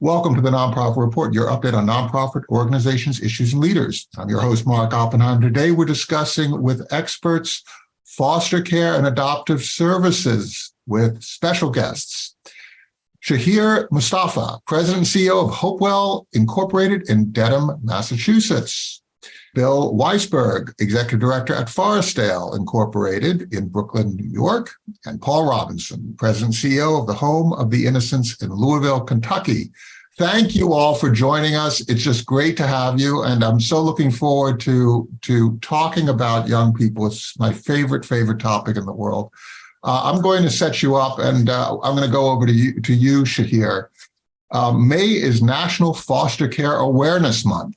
Welcome to the Nonprofit Report, your update on nonprofit organizations, issues, and leaders. I'm your host, Mark Oppenheim. Today, we're discussing with experts foster care and adoptive services with special guests. Shahir Mustafa, President and CEO of Hopewell Incorporated in Dedham, Massachusetts. Bill Weisberg, Executive Director at Forestdale Incorporated in Brooklyn, New York, and Paul Robinson, President CEO of the Home of the Innocents in Louisville, Kentucky. Thank you all for joining us. It's just great to have you, and I'm so looking forward to, to talking about young people. It's my favorite, favorite topic in the world. Uh, I'm going to set you up, and uh, I'm going to go over to you, to you Shahir. Uh, May is National Foster Care Awareness Month.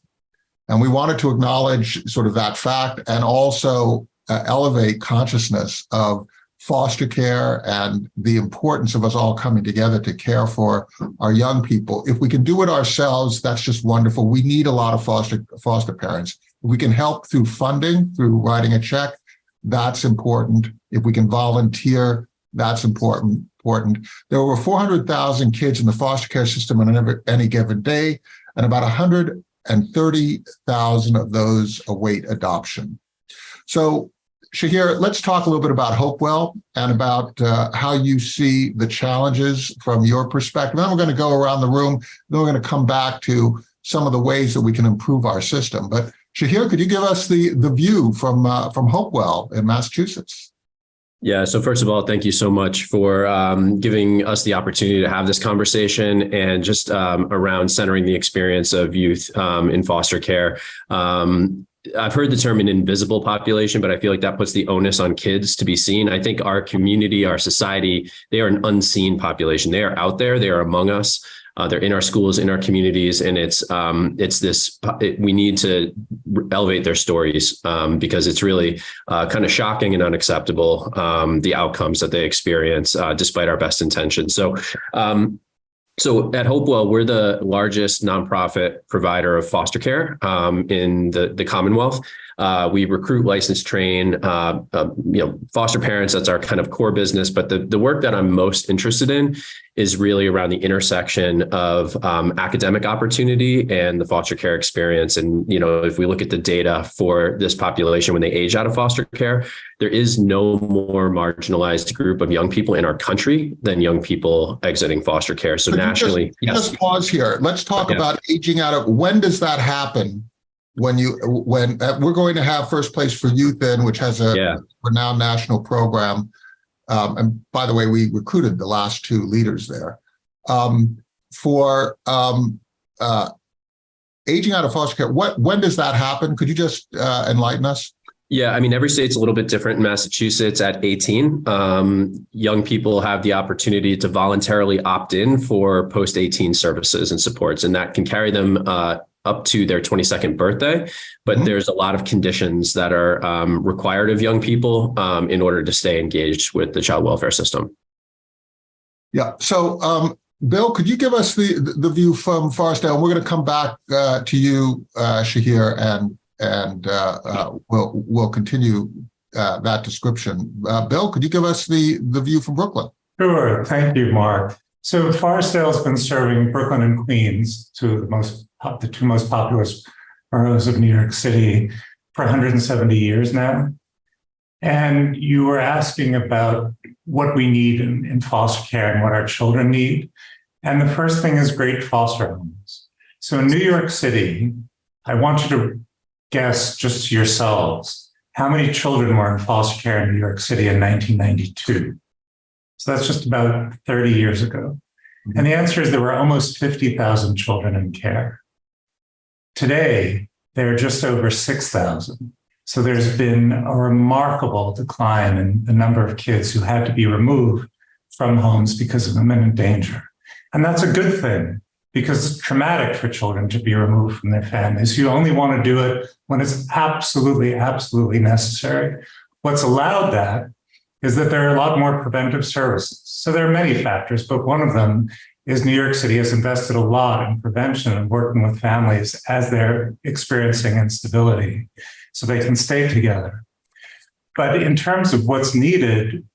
And we wanted to acknowledge sort of that fact and also uh, elevate consciousness of foster care and the importance of us all coming together to care for our young people. If we can do it ourselves, that's just wonderful. We need a lot of foster foster parents. If we can help through funding, through writing a check, that's important. If we can volunteer, that's important. Important. There were 400,000 kids in the foster care system on any given day, and about 100 and 30,000 of those await adoption. So Shahir, let's talk a little bit about Hopewell and about uh, how you see the challenges from your perspective. Then we're going to go around the room. Then we're going to come back to some of the ways that we can improve our system. But Shahir, could you give us the, the view from, uh, from Hopewell in Massachusetts? Yeah. So first of all, thank you so much for um, giving us the opportunity to have this conversation and just um, around centering the experience of youth um, in foster care. Um, I've heard the term an invisible population, but I feel like that puts the onus on kids to be seen. I think our community, our society, they are an unseen population. They are out there. They are among us. Uh, they're in our schools, in our communities, and it's um, it's this. It, we need to elevate their stories um, because it's really uh, kind of shocking and unacceptable um, the outcomes that they experience, uh, despite our best intentions. So. Um, so at Hopewell, we're the largest nonprofit provider of foster care um, in the, the Commonwealth. Uh, we recruit, license, train, uh, uh, you know, foster parents. That's our kind of core business. But the, the work that I'm most interested in is really around the intersection of um, academic opportunity and the foster care experience. And, you know, if we look at the data for this population when they age out of foster care, there is no more marginalized group of young people in our country than young people exiting foster care. So Could nationally, just, yes. Just pause here. Let's talk yeah. about aging out of, when does that happen? When you when uh, we're going to have first place for youth in which has a yeah. renowned national program um, and by the way we recruited the last two leaders there um, for um, uh, aging out of foster care what when does that happen could you just uh, enlighten us yeah, I mean, every state's a little bit different. In Massachusetts, at 18, um, young people have the opportunity to voluntarily opt in for post 18 services and supports, and that can carry them uh, up to their 22nd birthday, but mm -hmm. there's a lot of conditions that are um, required of young people um, in order to stay engaged with the child welfare system. Yeah. So, um, Bill, could you give us the the view from Forestdale? We're going to come back uh, to you, uh, Shahir, and and uh, uh we'll we'll continue uh, that description. Uh, Bill, could you give us the the view from Brooklyn? Sure. Thank you, Mark. So Forestdale's been serving Brooklyn and Queens, two of the most the two most populous boroughs of New York City for 170 years now. And you were asking about what we need in, in foster care and what our children need. And the first thing is great foster homes. So in New York City, I want you to guess just yourselves how many children were in foster care in New York City in 1992. So that's just about 30 years ago. And the answer is there were almost 50,000 children in care. Today, there are just over 6,000. So there's been a remarkable decline in the number of kids who had to be removed from homes because of imminent danger. And that's a good thing because it's traumatic for children to be removed from their families. You only want to do it when it's absolutely, absolutely necessary. What's allowed that is that there are a lot more preventive services. So there are many factors, but one of them is New York City has invested a lot in prevention and working with families as they're experiencing instability so they can stay together. But in terms of what's needed,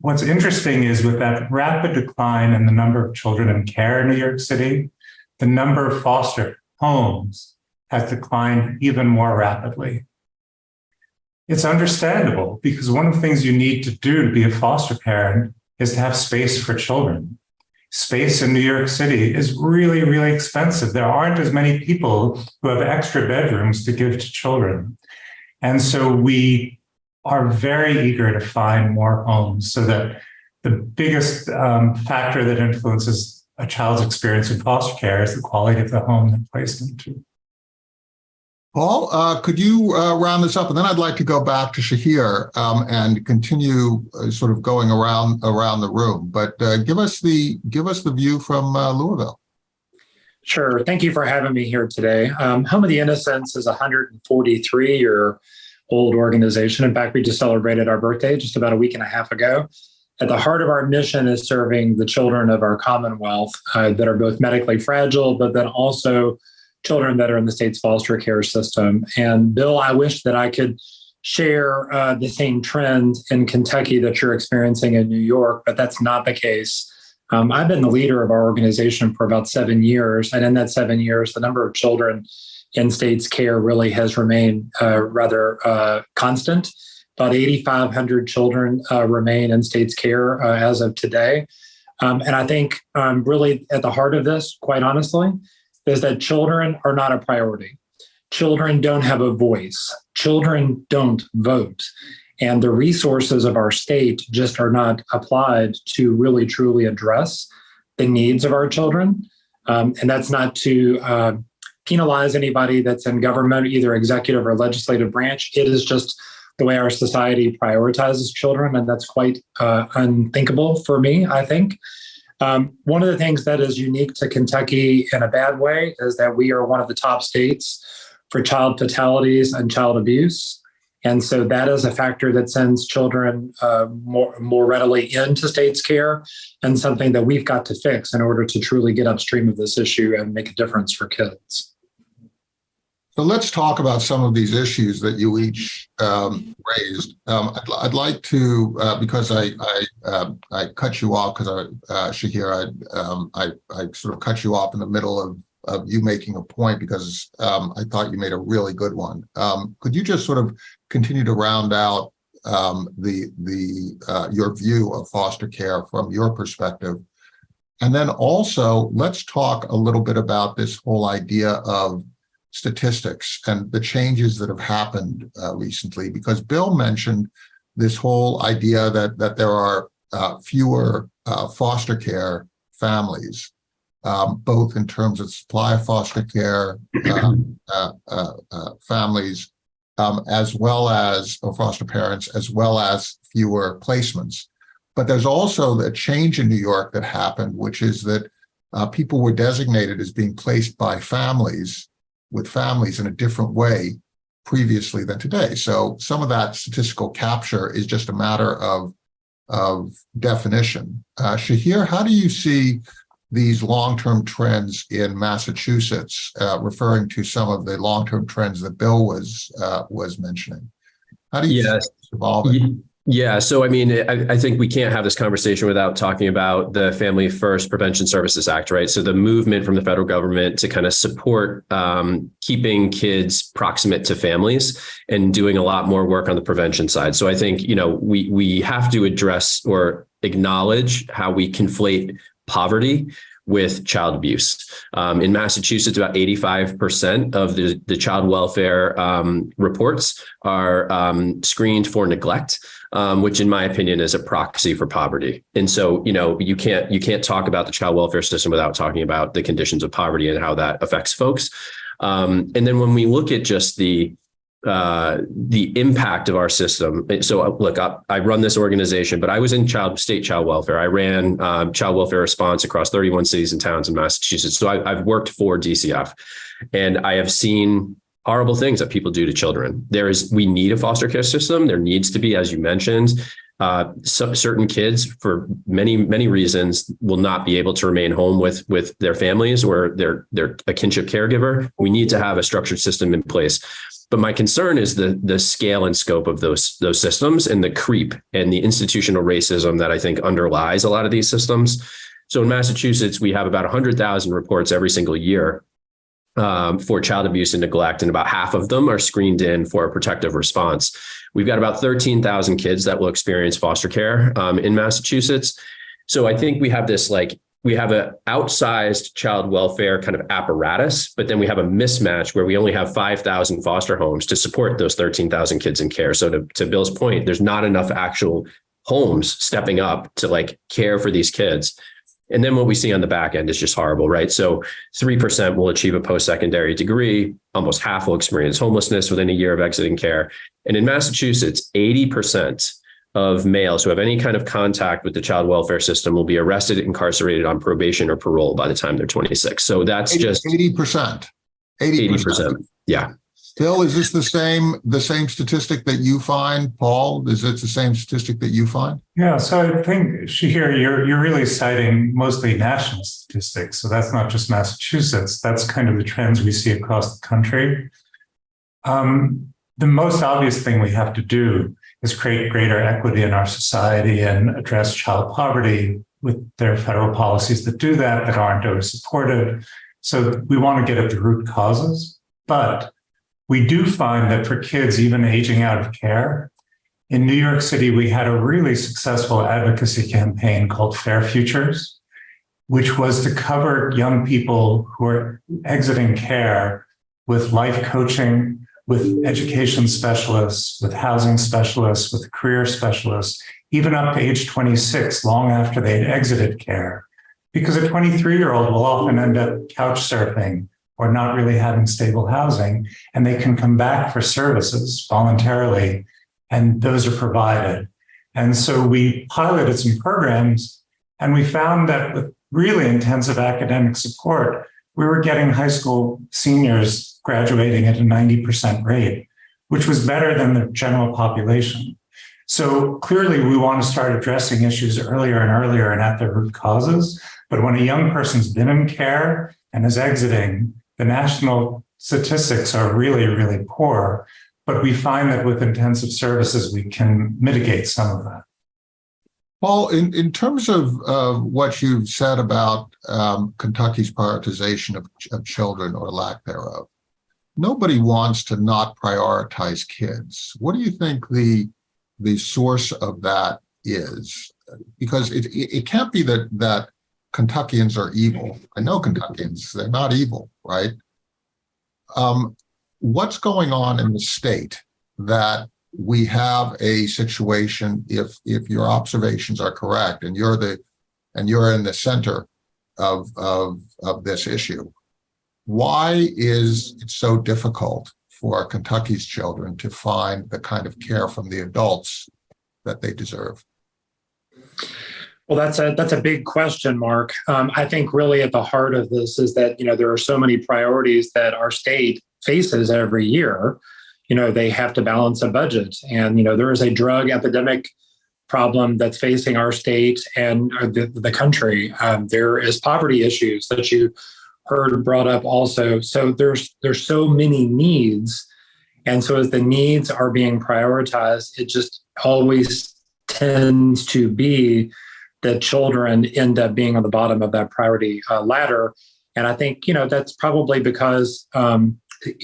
what's interesting is with that rapid decline in the number of children in care in New York City, the number of foster homes has declined even more rapidly. It's understandable because one of the things you need to do to be a foster parent is to have space for children. Space in New York City is really, really expensive. There aren't as many people who have extra bedrooms to give to children. And so we are very eager to find more homes so that the biggest um, factor that influences a child's experience in foster care is the quality of the home they're placed into. Paul, uh, could you uh, round this up? And then I'd like to go back to Shahir um, and continue uh, sort of going around around the room. But uh, give us the give us the view from uh, Louisville. Sure. Thank you for having me here today. Um, Home of the Innocents is a 143 year old organization. In fact, we just celebrated our birthday just about a week and a half ago. At the heart of our mission is serving the children of our Commonwealth uh, that are both medically fragile, but then also children that are in the state's foster care system. And Bill, I wish that I could share uh, the same trend in Kentucky that you're experiencing in New York, but that's not the case. Um, I've been the leader of our organization for about seven years. And in that seven years, the number of children in state's care really has remained uh, rather uh, constant. About 8,500 children uh, remain in state's care uh, as of today. Um, and I think um, really at the heart of this, quite honestly, is that children are not a priority. Children don't have a voice. Children don't vote. And the resources of our state just are not applied to really truly address the needs of our children. Um, and that's not to uh, penalize anybody that's in government, either executive or legislative branch. It is just the way our society prioritizes children. And that's quite uh, unthinkable for me, I think. Um, one of the things that is unique to Kentucky in a bad way is that we are one of the top states for child fatalities and child abuse. And so that is a factor that sends children uh, more, more readily into state's care and something that we've got to fix in order to truly get upstream of this issue and make a difference for kids. So let's talk about some of these issues that you each um, raised. Um, I'd, I'd, like to, uh, because I I, uh, I, cut you off because I, uh, Shahir, I, um, I, I sort of cut you off in the middle of, of you making a point because um, I thought you made a really good one. Um, could you just sort of continue to round out the the uh, your view of foster care from your perspective? And then also, let's talk a little bit about this whole idea of statistics and the changes that have happened uh, recently, because Bill mentioned this whole idea that that there are uh, fewer uh, foster care families, um, both in terms of supply of foster care um, uh, uh, uh, families, um, as well as foster parents, as well as fewer placements. But there's also the change in New York that happened, which is that people were designated as being placed by families with families in a different way previously than today. So some of that statistical capture is just a matter of, of definition. Uh, Shahir, how do you see these long-term trends in Massachusetts, uh, referring to some of the long-term trends that Bill was uh, was mentioning? How do you yes. see this evolving? Yeah. So, I mean, I, I, think we can't have this conversation without talking about the Family First Prevention Services Act, right? So, the movement from the federal government to kind of support um, keeping kids proximate to families and doing a lot more work on the prevention side. So, I think, you know, we, we have to address or acknowledge how we conflate poverty with child abuse. Um, in Massachusetts, about 85% of the, the child welfare um, reports are um, screened for neglect, um, which in my opinion is a proxy for poverty. And so, you know, you can't you can't talk about the child welfare system without talking about the conditions of poverty and how that affects folks. Um, and then when we look at just the uh, the impact of our system. So uh, look, I, I, run this organization, but I was in child state child welfare. I ran um, child welfare response across 31 cities and towns in Massachusetts. So I, I've worked for DCF and I have seen horrible things that people do to children. There is, we need a foster care system. There needs to be, as you mentioned, uh, so certain kids for many many reasons will not be able to remain home with with their families or their their a kinship caregiver. We need to have a structured system in place. But my concern is the the scale and scope of those those systems and the creep and the institutional racism that I think underlies a lot of these systems. So in Massachusetts, we have about 100,000 reports every single year um, for child abuse and neglect, and about half of them are screened in for a protective response. We've got about 13,000 kids that will experience foster care um, in Massachusetts. So I think we have this like we have an outsized child welfare kind of apparatus, but then we have a mismatch where we only have 5,000 foster homes to support those 13,000 kids in care. So to, to Bill's point, there's not enough actual homes stepping up to like care for these kids. And then what we see on the back end is just horrible, right? So 3% will achieve a post-secondary degree. Almost half will experience homelessness within a year of exiting care. And in Massachusetts, 80% of males who have any kind of contact with the child welfare system will be arrested, incarcerated on probation or parole by the time they're 26. So that's just Eighty percent. Eighty 80%. percent. Yeah. Phil, is this the same, the same statistic that you find? Paul, is it the same statistic that you find? Yeah, so I think Shahir, you're you're really citing mostly national statistics. So that's not just Massachusetts. That's kind of the trends we see across the country. Um, the most obvious thing we have to do is create greater equity in our society and address child poverty with their federal policies that do that that aren't always supported. So we want to get at the root causes, but we do find that for kids even aging out of care, in New York City, we had a really successful advocacy campaign called Fair Futures, which was to cover young people who are exiting care with life coaching, with education specialists, with housing specialists, with career specialists, even up to age 26, long after they'd exited care. Because a 23 year old will often end up couch surfing or not really having stable housing, and they can come back for services voluntarily, and those are provided. And so we piloted some programs, and we found that with really intensive academic support, we were getting high school seniors graduating at a 90% rate, which was better than the general population. So clearly, we want to start addressing issues earlier and earlier and at their root causes. But when a young person's been in care and is exiting, the national statistics are really, really poor. But we find that with intensive services, we can mitigate some of that. Paul, in, in terms of uh, what you've said about um, Kentucky's prioritization of, of children or lack thereof, nobody wants to not prioritize kids. What do you think the the source of that is? Because it, it, it can't be that that Kentuckians are evil. I know Kentuckians, they're not evil, right? Um, what's going on in the state that we have a situation, if if your observations are correct and you're the and you're in the center of of of this issue, why is it so difficult for Kentucky's children to find the kind of care from the adults that they deserve? Well, that's a that's a big question, Mark. Um, I think really at the heart of this is that you know there are so many priorities that our state faces every year. You know they have to balance a budget, and you know there is a drug epidemic problem that's facing our state and the, the country. Um, there is poverty issues that you heard brought up also. So there's there's so many needs, and so as the needs are being prioritized, it just always tends to be that children end up being on the bottom of that priority uh, ladder. And I think you know that's probably because um,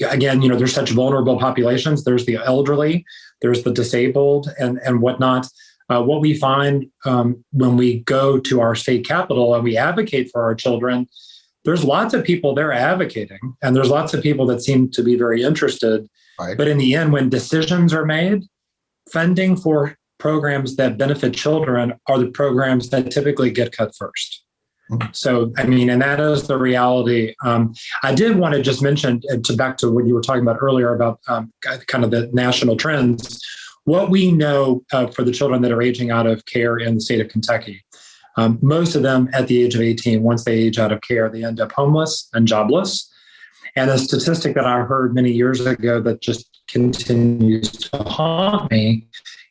again, you know, there's such vulnerable populations. There's the elderly, there's the disabled, and and whatnot. Uh, what we find um, when we go to our state capital and we advocate for our children there's lots of people there advocating and there's lots of people that seem to be very interested right. but in the end when decisions are made funding for programs that benefit children are the programs that typically get cut 1st mm-hmm. so i mean and that is the reality um, i did want to just mention uh, to back to what you were talking about earlier about um, kind of the national trends what we know uh, for the children that are aging out of care in the state of kentucky um, most of them at the age of 18, once they age out of care, they end up homeless and jobless. And a statistic that I heard many years ago that just continues to haunt me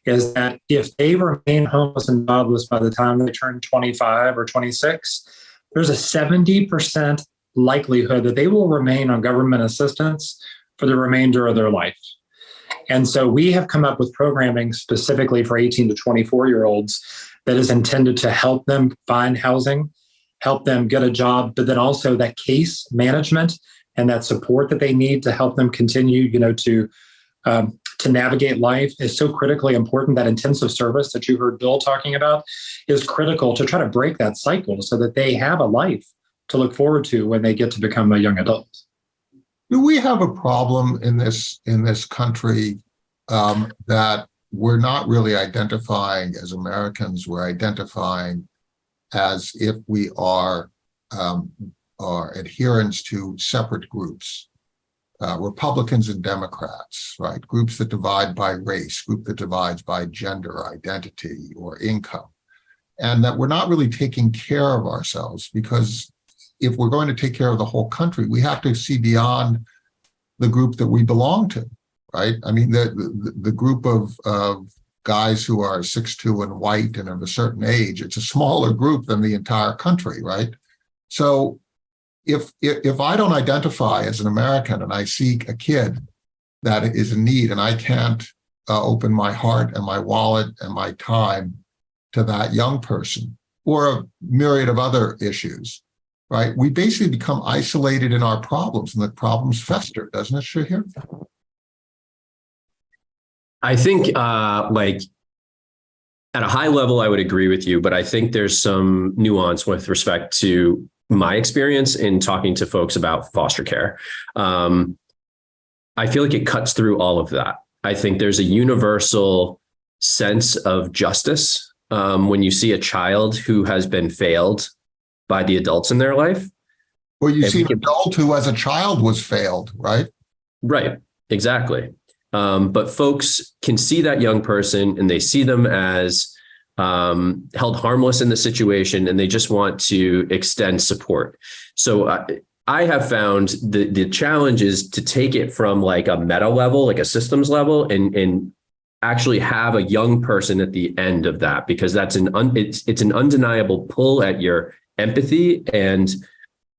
is that if they remain homeless and jobless by the time they turn 25 or 26, there's a 70% likelihood that they will remain on government assistance for the remainder of their life. And so we have come up with programming specifically for 18 to 24 year olds that is intended to help them find housing help them get a job, but then also that case management and that support that they need to help them continue, you know, to um, to navigate life is so critically important. That intensive service that you heard Bill talking about is critical to try to break that cycle so that they have a life to look forward to when they get to become a young adult. Do we have a problem in this in this country um, that we're not really identifying as Americans? We're identifying as if we are um, are adherents to separate groups, uh, Republicans and Democrats, right? Groups that divide by race, group that divides by gender, identity, or income, and that we're not really taking care of ourselves because if we're going to take care of the whole country, we have to see beyond the group that we belong to, right? I mean, the the, the group of of guys who are six two and white and of a certain age, it's a smaller group than the entire country, right? So if if, I don't identify as an American and I see a kid that is in need and I can't uh, open my heart and my wallet and my time to that young person or a myriad of other issues, right? We basically become isolated in our problems and the problems fester, doesn't it, Shahir? I think uh, like at a high level, I would agree with you, but I think there's some nuance with respect to my experience in talking to folks about foster care. Um, I feel like it cuts through all of that. I think there's a universal sense of justice um, when you see a child who has been failed by the adults in their life. Well, you see an adult who as a child was failed, right? Right, exactly. Um, but folks can see that young person and they see them as um, held harmless in the situation and they just want to extend support. So uh, I have found the, the challenge is to take it from like a meta level, like a systems level and, and actually have a young person at the end of that because that's an un, it's, it's an undeniable pull at your empathy and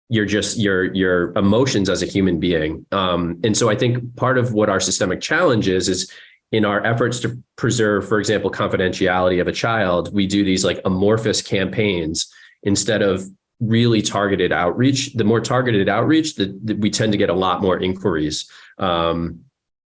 your just your your emotions as a human being um, and so i think part of what our systemic challenge is is in our efforts to preserve for example confidentiality of a child we do these like amorphous campaigns instead of really targeted outreach. The more targeted outreach that we tend to get a lot more inquiries um,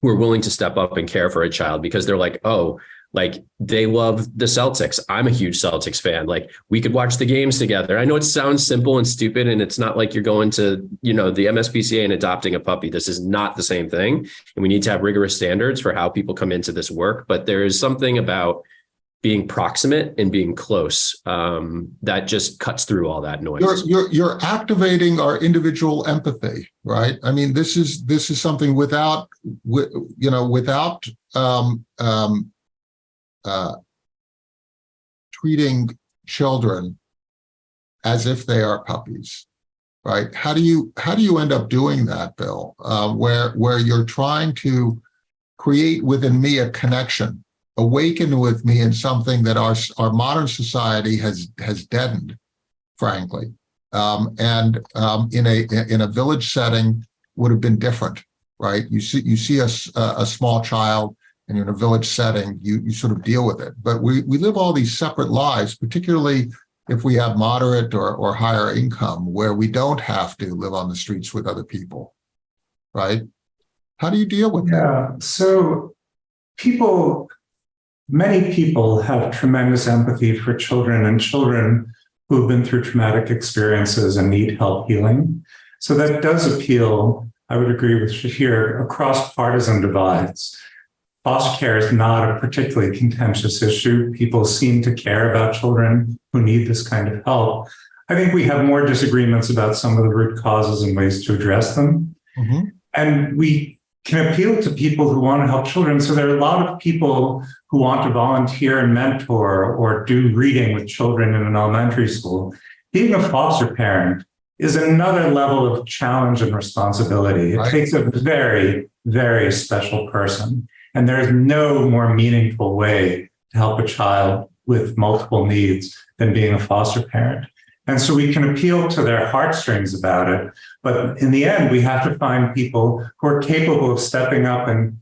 who are willing to step up and care for a child because they're like oh like they love the Celtics. I'm a huge Celtics fan. Like we could watch the games together. I know it sounds simple and stupid and it's not like you're going to, you know, the MSPCA and adopting a puppy. This is not the same thing. And we need to have rigorous standards for how people come into this work, but there is something about being proximate and being close um, that just cuts through all that noise. You're, you're, you're activating our individual empathy, right? I mean, this is, this is something without, wi- you know, without, um, um, uh, treating children as if they are puppies, right? How do you, how do you end up doing that, Bill? Uh, where, where you're trying to create within me a connection, awaken with me in something that our, our modern society has, has deadened, frankly. Um, and um, in a in a village setting would have been different, right? You see you see a a small child and you're in a village setting, you you sort of deal with it. But we we live all these separate lives, particularly if we have moderate or or higher income, where we don't have to live on the streets with other people, right? How do you deal with that? Yeah, so people, many people have tremendous empathy for children and children who've been through traumatic experiences and need help healing. So that does appeal, I would agree with Shahir, across partisan divides. Foster care is not a particularly contentious issue. People seem to care about children who need this kind of help. I think we have more disagreements about some of the root causes and ways to address them. Mhm. And we can appeal to people who want to help children. So there are a lot of people who want to volunteer and mentor or do reading with children in an elementary school. Being a foster parent is another level of challenge and responsibility. It Right. takes a very, very special person. And there is no more meaningful way to help a child with multiple needs than being a foster parent. And so we can appeal to their heartstrings about it. But in the end, we have to find people who are capable of stepping up. And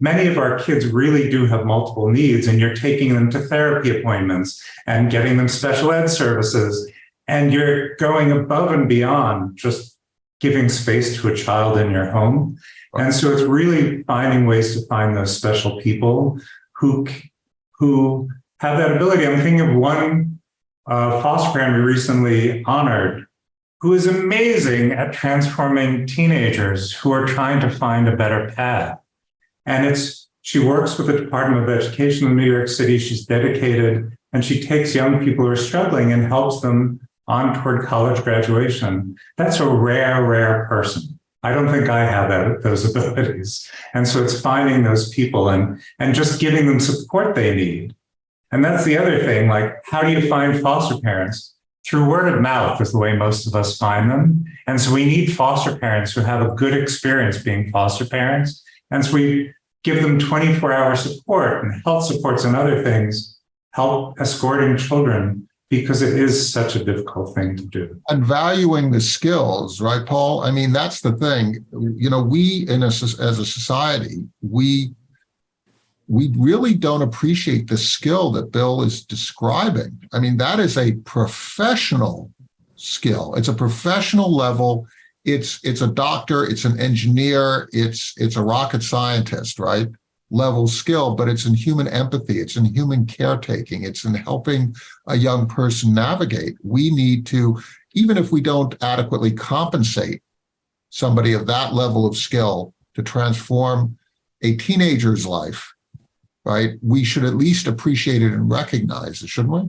many of our kids really do have multiple needs, and you're taking them to therapy appointments and getting them special ed services and you're going above and beyond just giving space to a child in your home. And so it's really finding ways to find those special people who, who have that ability. I'm thinking of one uh, foster parent we recently honored who is amazing at transforming teenagers who are trying to find a better path. And it's she works with the Department of Education in New York City. She's dedicated and she takes young people who are struggling and helps them on toward college graduation. That's a rare, rare person. I don't think I have that, those abilities. And so it's finding those people and, and just giving them support they need. And that's the other thing, like, how do you find foster parents? Through word of mouth is the way most of us find them. And so we need foster parents who have a good experience being foster parents. And so we give them 24 hour support and health supports and other things, help escorting children because it is such a difficult thing to do. And valuing the skills, right, Paul? I mean, that's the thing. You know, we in a, as a society, we we really don't appreciate the skill that Bill is describing. I mean, that is a professional skill. It's a professional level. It's it's a doctor, it's an engineer, it's it's a rocket scientist, right? Level skill, but it's in human empathy, it's in human caretaking, it's in helping a young person navigate. We need to, even if we don't adequately compensate somebody of that level of skill to transform a teenager's life, right? We should at least appreciate it and recognize it, shouldn't we?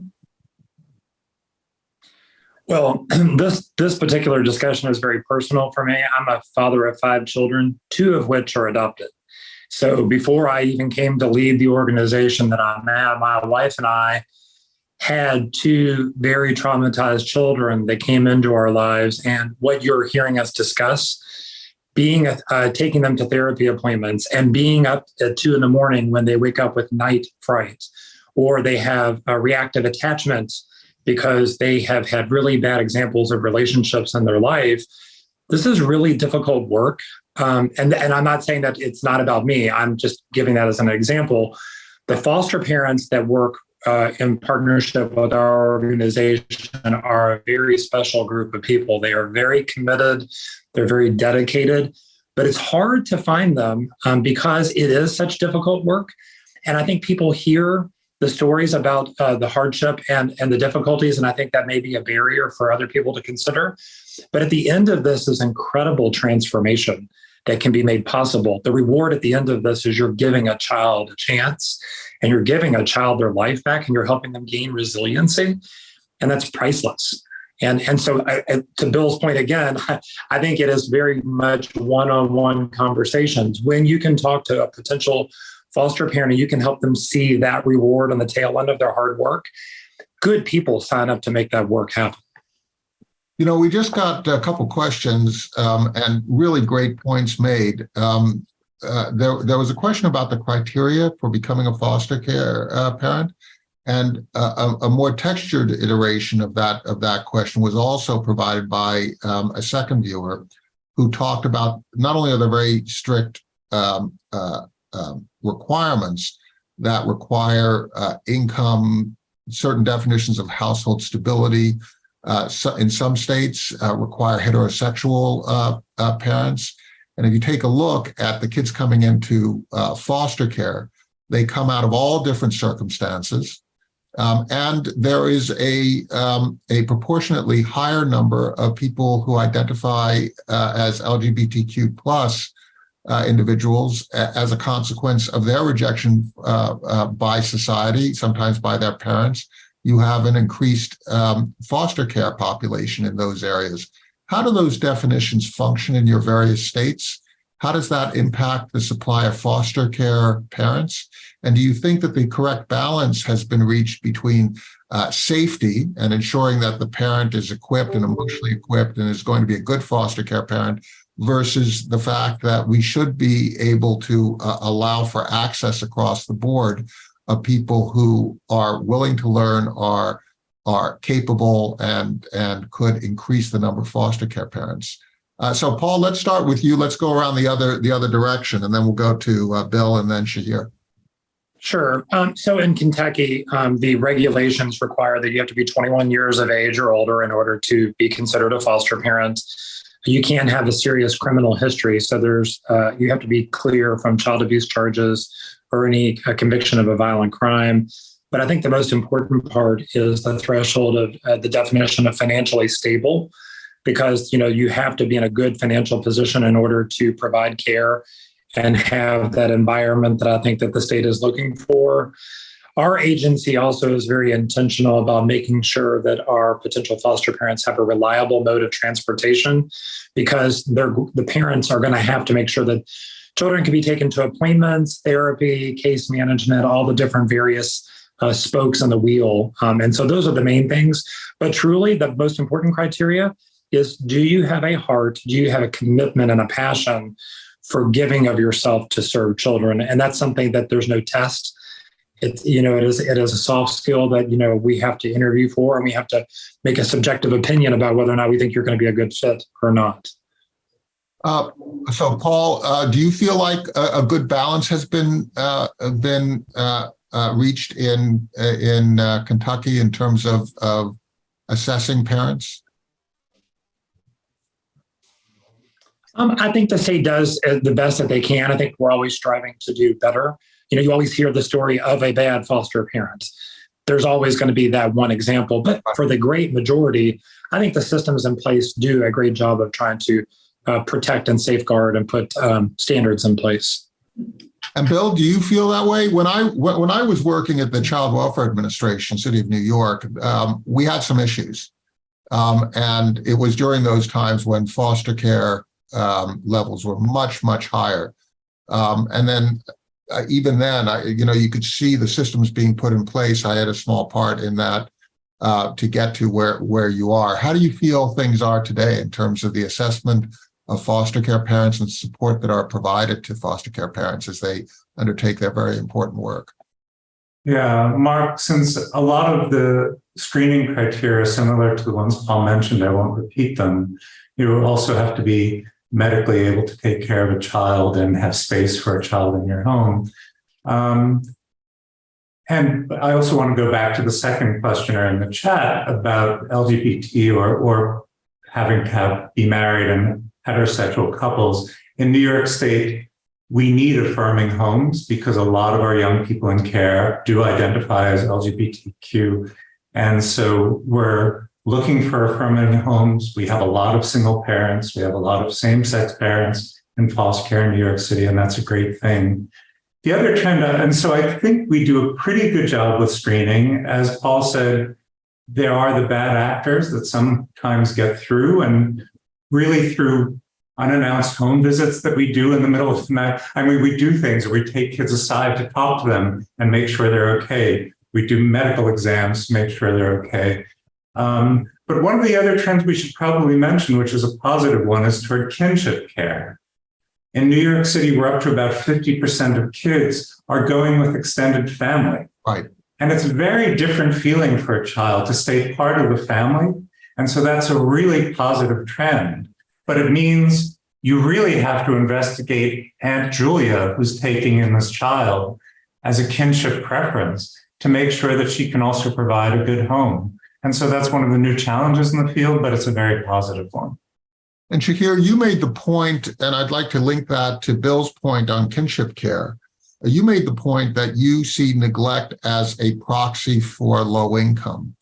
Well, this this particular discussion is very personal for me. I'm a father of five children, two of which are adopted. So before I even came to lead the organization that I'm at, my wife and I had two very traumatized children that came into our lives. And what you're hearing us discuss, being uh, taking them to therapy appointments and being up at two in the morning when they wake up with night fright, or they have reactive attachment because they have had really bad examples of relationships in their life. This is really difficult work. Um, and, and I'm not saying that it's not about me. I'm just giving that as an example. The foster parents that work uh, in partnership with our organization are a very special group of people. They are very committed, they're very dedicated, but it's hard to find them um, because it is such difficult work. And I think people hear the stories about uh, the hardship and, and the difficulties, and I think that may be a barrier for other people to consider. But at the end of this is incredible transformation that can be made possible. The reward at the end of this is you're giving a child a chance and you're giving a child their life back and you're helping them gain resiliency. And that's priceless. And, and so I, to Bill's point again, I think it is very much one-on-one conversations. When you can talk to a potential foster parent and you can help them see that reward on the tail end of their hard work, good people sign up to make that work happen. You know, we just got a couple questions um, and really great points made. Um, uh, there, there was a question about the criteria for becoming a foster care uh, parent, and uh, a, a, more textured iteration of that of that question was also provided by um, a second viewer, who talked about not only are there very strict um, uh, um, requirements that require uh, income, certain definitions of household stability, uh, so in some states uh, require heterosexual uh, uh, parents. And if you take a look at the kids coming into uh, foster care, they come out of all different circumstances. Um, and there is a, um, a proportionately higher number of people who identify as LGBTQ plus uh, individuals as a consequence of their rejection uh, uh, by society, sometimes by their parents. You have an increased um, foster care population in those areas. How do those definitions function in your various states? How does that impact the supply of foster care parents? And do you think that the correct balance has been reached between uh, safety and ensuring that the parent is equipped and emotionally equipped and is going to be a good foster care parent versus the fact that we should be able to uh, allow for access across the board of people who are willing to learn, are are capable, and and could increase the number of foster care parents. Uh, so, Paul, let's start with you. Let's go around the other the other direction, and then we'll go to uh, Bill and then Shahir. Sure. Um, so in Kentucky, um, the regulations require that you have to be 21 years of age or older in order to be considered a foster parent. You can't have a serious criminal history. So there's uh, you have to be clear from child abuse charges or any uh, conviction of a violent crime. But I think the most important part is the threshold of uh, the definition of financially stable, because you know you have to be in a good financial position in order to provide care and have that environment that I think that the state is looking for. Our agency also is very intentional about making sure that our potential foster parents have a reliable mode of transportation because the parents are going to have to make sure that children can be taken to appointments, therapy, case management, all the different various uh, spokes on the wheel. Um, and so those are the main things. But truly, the most important criteria is do you have a heart? Do you have a commitment and a passion for giving of yourself to serve children? And that's something that there's no test. It's you know it is it is a soft skill that you know we have to interview for, and we have to make a subjective opinion about whether or not we think you're going to be a good fit or not. Uh, so, Paul, uh, do you feel like a, a good balance has been uh, been uh, uh, reached in in uh, Kentucky in terms of of assessing parents? Um, I think the state does the best that they can. I think we're always striving to do better. You know, you always hear the story of a bad foster parent. There's always going to be that one example, but for the great majority, I think the systems in place do a great job of trying to uh, protect and safeguard and put um, standards in place. And Bill, do you feel that way? When I when I was working at the Child Welfare Administration, City of New York, um, we had some issues, um, and it was during those times when foster care um, levels were much much higher, um, and then uh, even then, I you know you could see the systems being put in place. I had a small part in that uh, to get to where where you are. How do you feel things are today in terms of the assessment? of foster care parents and support that are provided to foster care parents as they undertake their very important work. Yeah, Mark, since a lot of the screening criteria are similar to the ones Paul mentioned, I won't repeat them. You also have to be medically able to take care of a child and have space for a child in your home. Um, and I also want to go back to the second questioner in the chat about LGBT or, or having to have, be married and heterosexual couples. In New York State, we need affirming homes because a lot of our young people in care do identify as LGBTQ. And so we're looking for affirming homes. We have a lot of single parents. We have a lot of same sex parents in foster care in New York City, and that's a great thing. The other trend, uh, and so I think we do a pretty good job with screening. As Paul said, there are the bad actors that sometimes get through, and really through unannounced home visits that we do in the middle of the night. I mean, we do things we take kids aside to talk to them and make sure they're okay. We do medical exams to make sure they're okay. Um, but one of the other trends we should probably mention, which is a positive one, is toward kinship care. In New York City, we're up to about 50% of kids are going with extended family. Right. And it's a very different feeling for a child to stay part of the family and so that's a really positive trend. But it means you really have to investigate Aunt Julia, who's taking in this child, as a kinship preference to make sure that she can also provide a good home. And so that's one of the new challenges in the field, but it's a very positive one. And Shahir, you made the point, and I'd like to link that to Bill's point on kinship care. You made the point that you see neglect as a proxy for low income.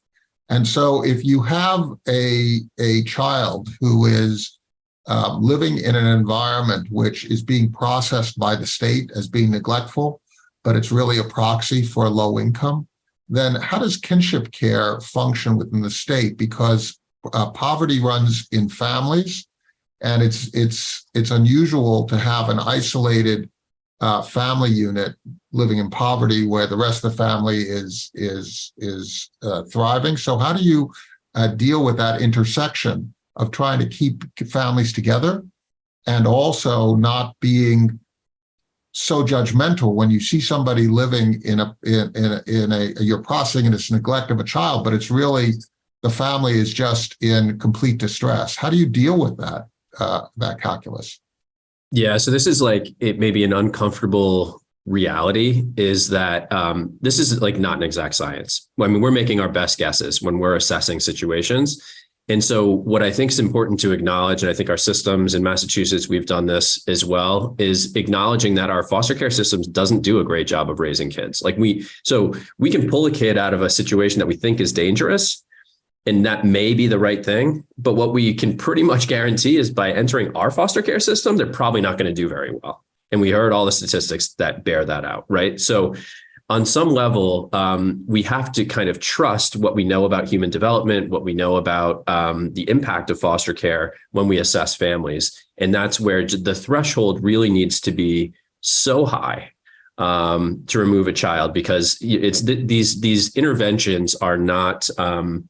And so if you have a, a child who is uh, living in an environment which is being processed by the state as being neglectful, but it's really a proxy for low income, then how does kinship care function within the state? Because uh, poverty runs in families, and it's it's it's unusual to have an isolated uh, family unit living in poverty where the rest of the family is is is uh, thriving. So how do you uh, deal with that intersection of trying to keep families together and also not being so judgmental when you see somebody living in a in, in a, in a you're processing as neglect of a child, but it's really the family is just in complete distress. How do you deal with that uh, that calculus? Yeah, so this is like it may be an uncomfortable reality is that um, this is like not an exact science. I mean, we're making our best guesses when we're assessing situations. And so what I think is important to acknowledge, and I think our systems in Massachusetts, we've done this as well, is acknowledging that our foster care systems doesn't do a great job of raising kids. Like we, so we can pull a kid out of a situation that we think is dangerous, and that may be the right thing. But what we can pretty much guarantee is by entering our foster care system, they're probably not going to do very well. And we heard all the statistics that bear that out, right? So on some level, um, we have to kind of trust what we know about human development, what we know about um, the impact of foster care when we assess families. And that's where the threshold really needs to be so high um, to remove a child because it's th these these interventions are not um,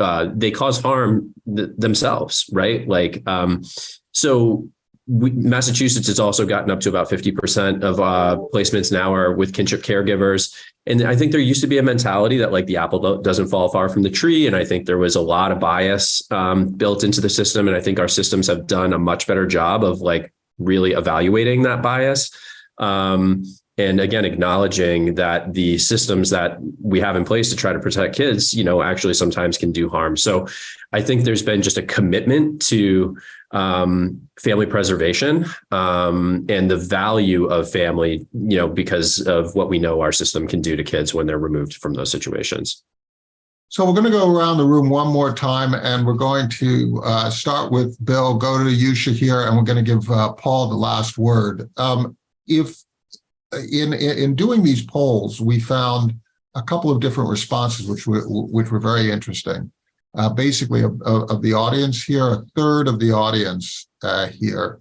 uh, they cause harm th themselves, right? Like um, so we, Massachusetts has also gotten up to about 50% of uh, placements now are with kinship caregivers. And I think there used to be a mentality that like the apple doesn't fall far from the tree. And I think there was a lot of bias um, built into the system. And I think our systems have done a much better job of like really evaluating that bias. Um, and again, acknowledging that the systems that we have in place to try to protect kids, you know, actually sometimes can do harm. So I think there's been just a commitment to um, family preservation um, and the value of family, you know, because of what we know our system can do to kids when they're removed from those situations. So we're going to go around the room one more time, and we're going to uh, start with Bill, go to you, Shahir, and we're going to give uh, Paul the last word. Um, if in, in doing these polls, we found a couple of different responses, which were, which were very interesting uh, basically of, of, the audience here, a third of the audience uh, here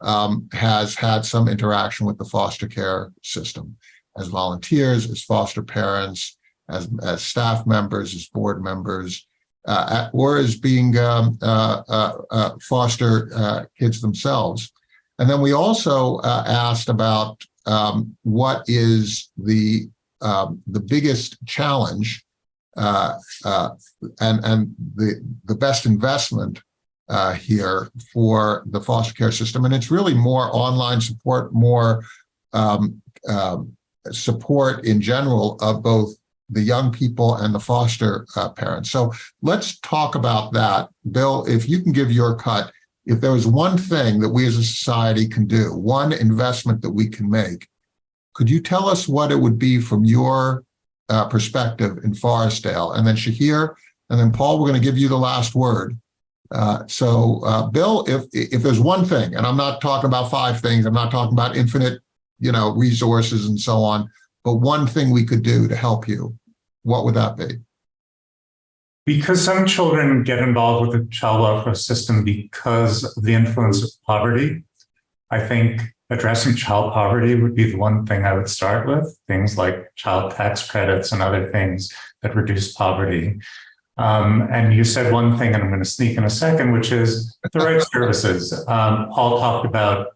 um, has had some interaction with the foster care system as volunteers, as foster parents, as, as staff members, as board members, uh, or as being um, uh, uh, uh, foster kids themselves. And then we also asked about um, what is the um, the biggest challenge uh, uh, and and the the best investment uh, here for the foster care system. And it's really more online support, more um, um, support in general of both the young people and the foster uh, parents. So let's talk about that. Bill, if you can give your cut, if there was one thing that we as a society can do, one investment that we can make, could you tell us what it would be from your uh, perspective in Forestdale. And then Shahir, and then Paul, we're going to give you the last word. Uh, so, uh, Bill, if if there's one thing, and I'm not talking about five things, I'm not talking about infinite, you know, resources and so on, but one thing we could do to help you, what would that be? Because some children get involved with the child welfare system because of the influence of poverty, I think addressing child poverty would be the one thing I would start with, things like child tax credits and other things that reduce poverty. Um, and you said one thing, and I'm going to sneak in a second, which is the right services. Um, Paul talked about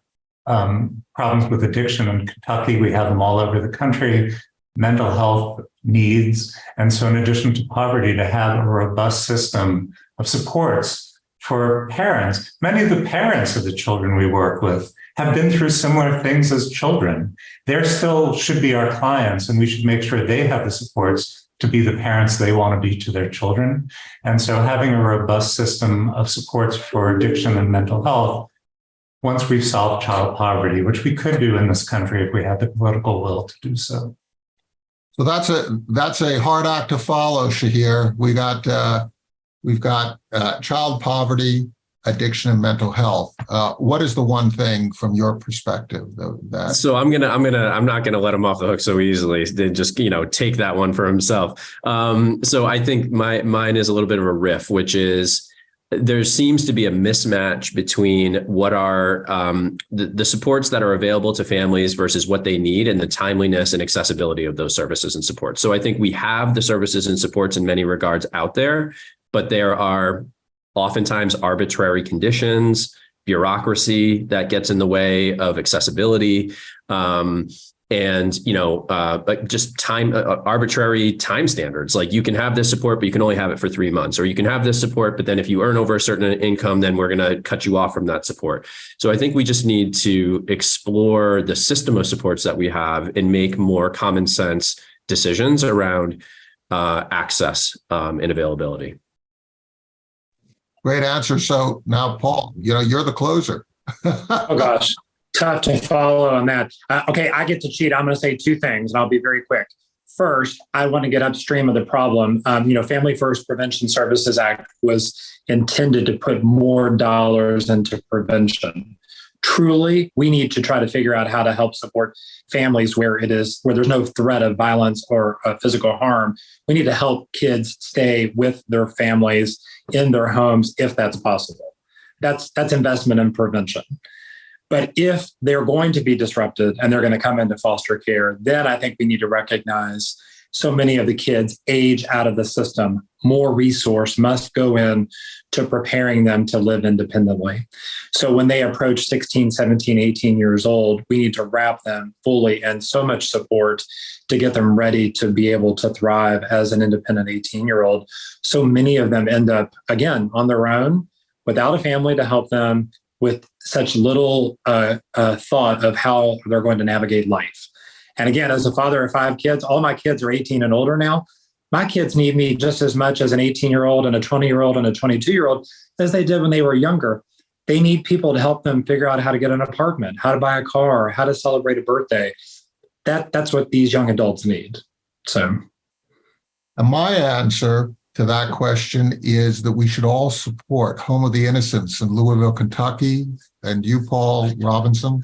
um, problems with addiction in Kentucky. We have them all over the country, mental health needs. And so in addition to poverty, to have a robust system of supports for parents, many of the parents of the children we work with have been through similar things as children. They still should be our clients and we should make sure they have the supports to be the parents they want to be to their children. And so having a robust system of supports for addiction and mental health, once we've solved child poverty, which we could do in this country if we had the political will to do so. So that's a that's a hard act to follow, Shahir. We got uh, we've got uh, child poverty, addiction and mental health. Uh, what is the one thing from your perspective that? So I'm gonna, I'm gonna, I'm not gonna let him off the hook so easily. Then just you know take that one for himself. Um, so I think my mine is a little bit of a riff, which is there seems to be a mismatch between what are um, the, the supports that are available to families versus what they need and the timeliness and accessibility of those services and supports. So I think we have the services and supports in many regards out there, but there are oftentimes arbitrary conditions, bureaucracy that gets in the way of accessibility. Um, and you know uh like just time uh, arbitrary time standards. Like you can have this support but you can only have it for three months. Or you can have this support but then if you earn over a certain income then we're going to cut you off from that support. So i think we just need to explore the system of supports that we have and make more common sense decisions around uh access um and availability. Great answer. So now, Paul, you know, you're the closer. Oh gosh, tough to follow on that. Uh, okay, I get to cheat. I'm going to say two things, and I'll be very quick. First, I want to get upstream of the problem. Um, you know, Family First Prevention Services Act was intended to put more dollars into prevention. Truly, we need to try to figure out how to help support families where it is where there's no threat of violence or uh, physical harm. We need to help kids stay with their families in their homes if that's possible. That's that's investment in prevention. But if they're going to be disrupted and they're going to come into foster care, then I think we need to recognize so many of the kids age out of the system. More resource must go in to preparing them to live independently. So when they approach 16, 17, 18 years old, we need to wrap them fully in so much support to get them ready to be able to thrive as an independent 18 year old. So many of them end up, again, on their own without a family to help them with such little uh, uh, thought of how they're going to navigate life. And again, as a father of five kids, all my kids are 18 and older now. My kids need me just as much as an 18 year old and a 20 year old and a 22 year old as they did when they were younger. They need people to help them figure out how to get an apartment, how to buy a car, how to celebrate a birthday. That that's what these young adults need. So And my answer to that question is that we should all support Home of the Innocents in Louisville, Kentucky, and you, Paul Robinson,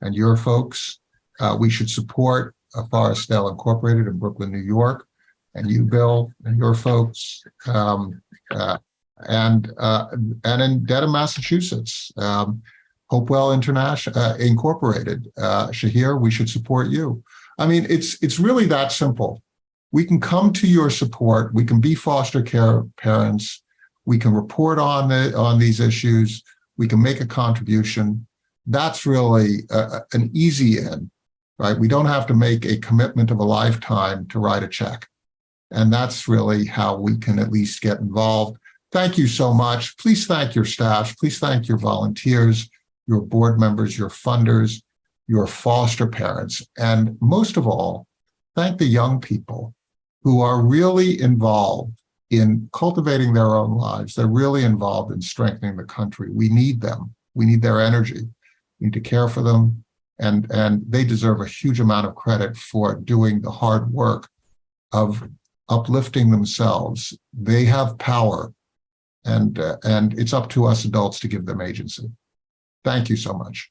and your folks. Uh, we should support uh, Forestdale Incorporated in Brooklyn, New York, and you, Bill, and your folks, um, uh, and uh, and in Dedham, Massachusetts. Um, Hopewell International uh, Incorporated, uh, Shahir, we should support you. I mean, it's it's really that simple we can come to your support. We can be foster care parents. We can report on the, on these issues. We can make a contribution. That's really a, an easy in, right? We don't have to make a commitment of a lifetime to write a check. And that's really how we can at least get involved. Thank you so much. Please thank your staff. Please thank your volunteers, your board members, your funders, your foster parents, and most of all, thank the young people who are really involved in cultivating their own lives. They're really involved in strengthening the country. We need them. We need their energy. We need to care for them. And, and they deserve a huge amount of credit for doing the hard work of uplifting themselves. They have power and, uh, and it's up to us adults to give them agency. Thank you so much.